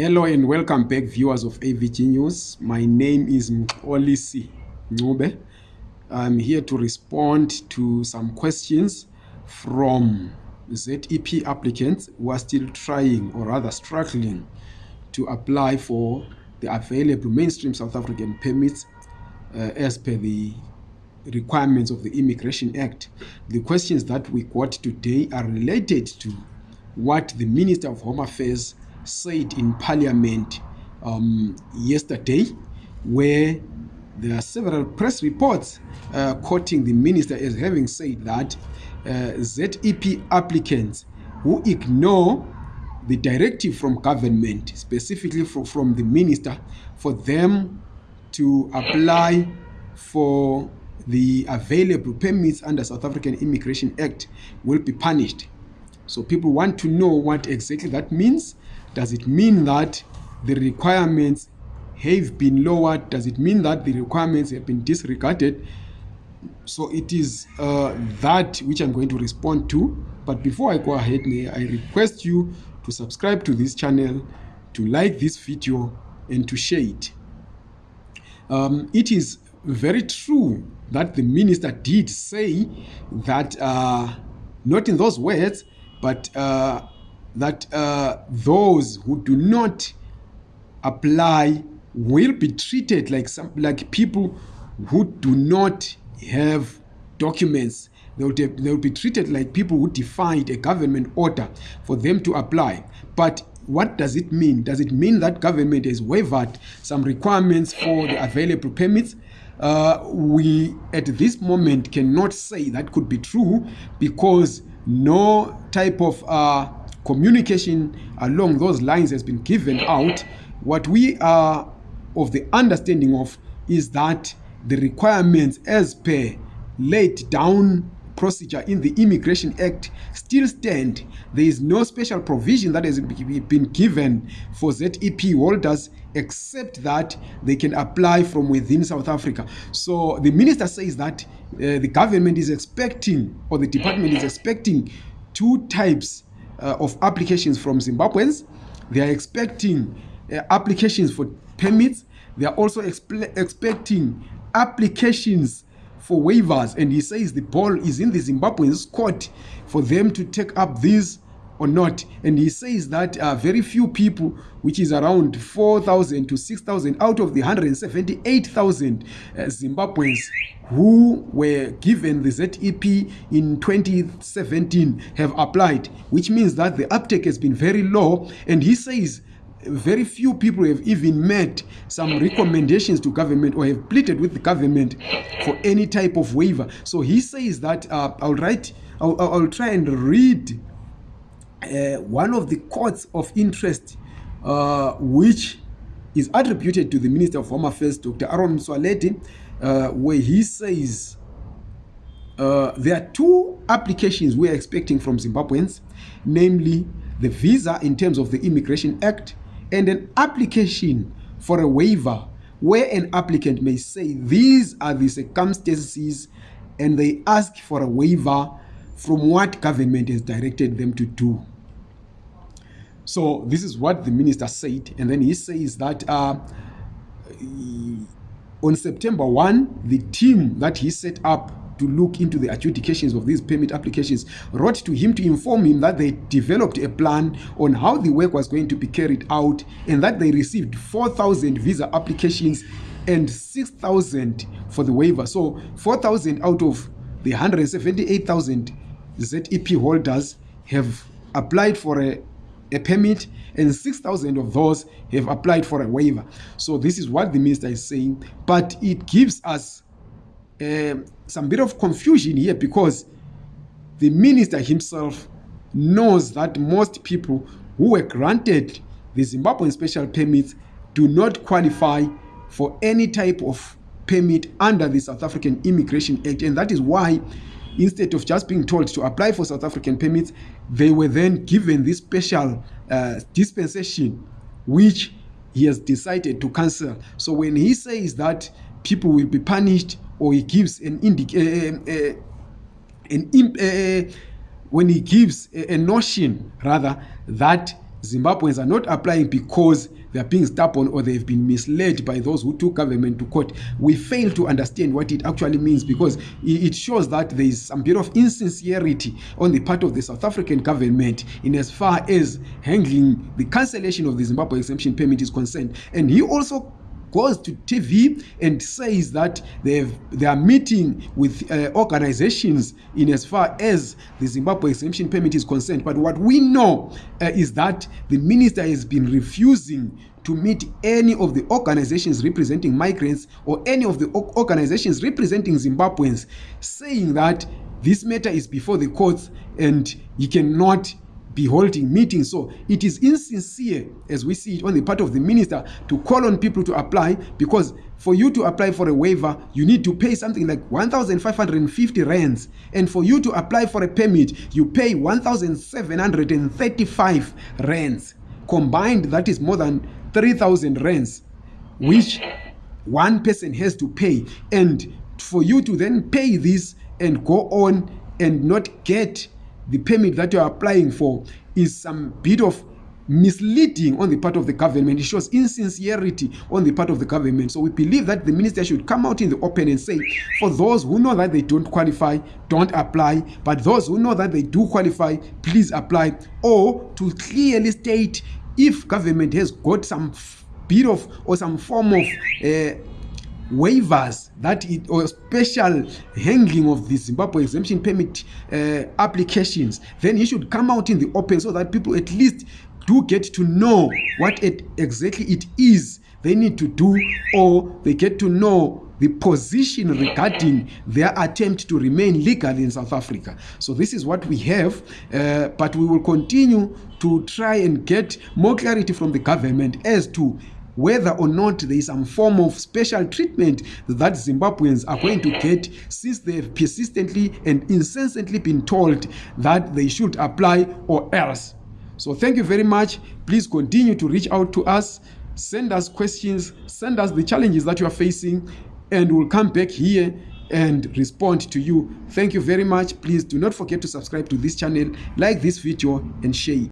Hello and welcome back viewers of AVG News. My name is Mxolisi Ncube. I'm here to respond to some questions from ZEP applicants who are still trying or rather struggling to apply for the available mainstream South African permits uh, as per the requirements of the Immigration Act. The questions that we got today are related to what the Minister of Home Affairs said in Parliament um, yesterday, where there are several press reports uh, quoting the minister as having said that uh, ZEP applicants who ignore the directive from government, specifically from, from the minister, for them to apply for the available permits under South African Immigration Act will be punished. So people want to know what exactly that means. Does it mean that the requirements have been lowered? Does it mean that the requirements have been disregarded? So it is uh, that which I'm going to respond to. But before I go ahead, may I request you to subscribe to this channel, to like this video, and to share it. Um, it is very true that the minister did say that, uh, not in those words, but uh, that uh, those who do not apply will be treated like some like people who do not have documents. They will, they will be treated like people who defied a government order for them to apply. But what does it mean? Does it mean that government has waived some requirements for the available permits? Uh, we at this moment cannot say that could be true because no type of uh, communication along those lines has been given out what we are of the understanding of is that the requirements as per laid down procedure in the immigration act still stand. There is no special provision that has been given for zep holders except that they can apply from within south africa. So the minister says that uh, the government is expecting or the department is expecting two types uh, of applications from zimbabweans. They are expecting uh, applications for permits. They are also expecting applications for waivers. And he says the ball is in the zimbabweans court for them to take up these or not. And he says that uh, very few people which is around 4000 to 6000 out of the 178000 uh, zimbabweans who were given the zep in 2017 have applied which means that the uptake has been very low. And he says very few people have even made some recommendations to government or have pleaded with the government for any type of waiver. So he says that uh, i'll write I'll, I'll try and read uh, one of the courts of interest uh, which is attributed to the minister of home affairs dr aaron mswaleti uh, where he says uh, there are two applications we are expecting from zimbabweans namely the visa in terms of the immigration act and an application for a waiver where an applicant may say these are the circumstances and they ask for a waiver from what government has directed them to do. So this is what the minister said and then he says that uh, on september 1 the team that he set up to look into the adjudications of these permit applications wrote to him to inform him that they developed a plan on how the work was going to be carried out and that they received 4000 visa applications and 6000 for the waiver. So 4000 out of the 178000 zep holders have applied for a, a permit and 6000 of those have applied for a waiver. So this is what the minister is saying but it gives us uh, some bit of confusion here because the minister himself knows that most people who were granted the zimbabwean special permits do not qualify for any type of permit under the south african immigration act and that is why instead of just being told to apply for south african permits they were then given this special uh, dispensation which he has decided to cancel. So when he says that people will be punished or he gives an indic uh, uh, an imp uh, when he gives a, a notion rather that Zimbabweans are not applying because they are being stubborn or they've been misled by those who took government to court. We fail to understand what it actually means because it shows that there is some bit of insincerity on the part of the South African government in as far as handling the cancellation of the Zimbabwe exemption permit is concerned. And he also goes to TV and says that they are meeting with uh, organizations in as far as the Zimbabwe exemption permit is concerned. But what we know uh, is that the minister has been refusing to meet any of the organizations representing migrants or any of the organizations representing Zimbabweans, saying that this matter is before the courts and he cannot be holding meetings. So it is insincere, as we see it on the part of the minister, to call on people to apply because for you to apply for a waiver, you need to pay something like 1,550 rands. And for you to apply for a permit, you pay 1,735 rands. Combined, that is more than 3,000 rands, which one person has to pay. And for you to then pay this and go on and not get the permit that you are applying for is some bit of misleading on the part of the government. It shows insincerity on the part of the government. So we believe that the minister should come out in the open and say, for those who know that they don't qualify, don't apply. But those who know that they do qualify, please apply. Or to clearly state if government has got some bit of or some form of uh, waivers that it or special handling of the Zimbabwe exemption permit uh, applications, then he should come out in the open so that people at least do get to know what it exactly it is they need to do or they get to know the position regarding their attempt to remain legal in South Africa. So this is what we have, uh, but we will continue to try and get more clarity from the government as to whether or not there is some form of special treatment that Zimbabweans are going to get since they have persistently and incessantly been told that they should apply or else. So thank you very much. Please continue to reach out to us. Send us questions. Send us the challenges that you are facing and we'll come back here and respond to you. Thank you very much. Please do not forget to subscribe to this channel, like this video and share it.